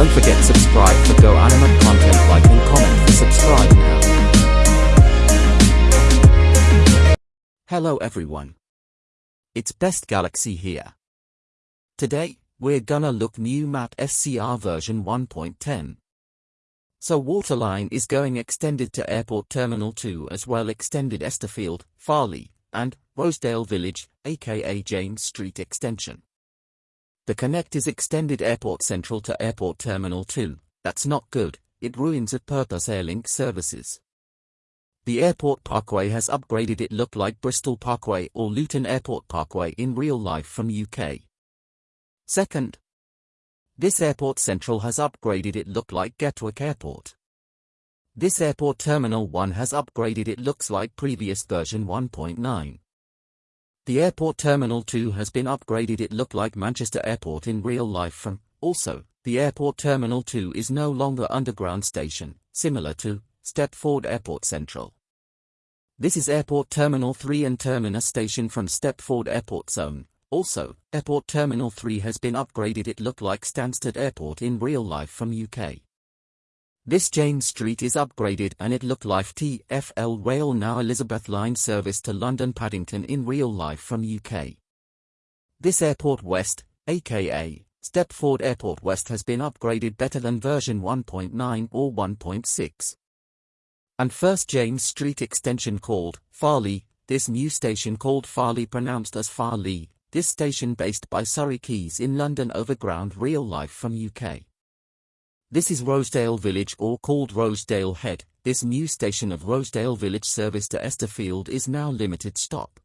Don't forget subscribe for Go anime content like and comment subscribe now. Hello everyone. It's Best Galaxy here. Today, we're gonna look new Mat SCR version 1.10. So Waterline is going extended to Airport Terminal 2 as well extended Esterfield, Farley, and Rosedale Village, aka James Street Extension. The Connect is extended Airport Central to Airport Terminal 2, that's not good, it ruins at Purpose Airlink services. The airport parkway has upgraded it look like Bristol Parkway or Luton Airport Parkway in real life from UK. Second, this airport central has upgraded it look like Gatwick Airport. This airport terminal 1 has upgraded it looks like previous version 1.9. The airport terminal 2 has been upgraded it look like Manchester Airport in real life from, also, the airport terminal 2 is no longer underground station, similar to, Stepford Airport Central. This is Airport Terminal 3 and Terminus Station from Stepford Airport Zone. Also, Airport Terminal 3 has been upgraded it look like Stansted Airport in real life from UK. This James Street is upgraded and it look like TFL Rail now Elizabeth Line service to London Paddington in real life from UK. This Airport West, aka Stepford Airport West has been upgraded better than version 1.9 or 1.6 and first James Street extension called Farley, this new station called Farley pronounced as Farley, this station based by Surrey Quays in London Overground real life from UK. This is Rosedale Village or called Rosedale Head, this new station of Rosedale Village service to Esterfield is now limited stop.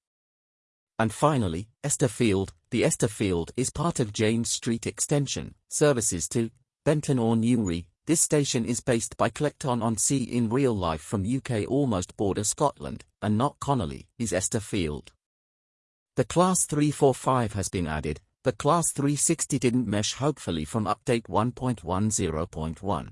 And finally, Esterfield, the Esterfield is part of James Street Extension, services to Benton or Newry, this station is based by Clacton-on-Sea in real life from UK almost border Scotland, and not Connolly, is Esterfield. The Class 345 has been added, the Class 360 didn't mesh hopefully from update 1.10.1.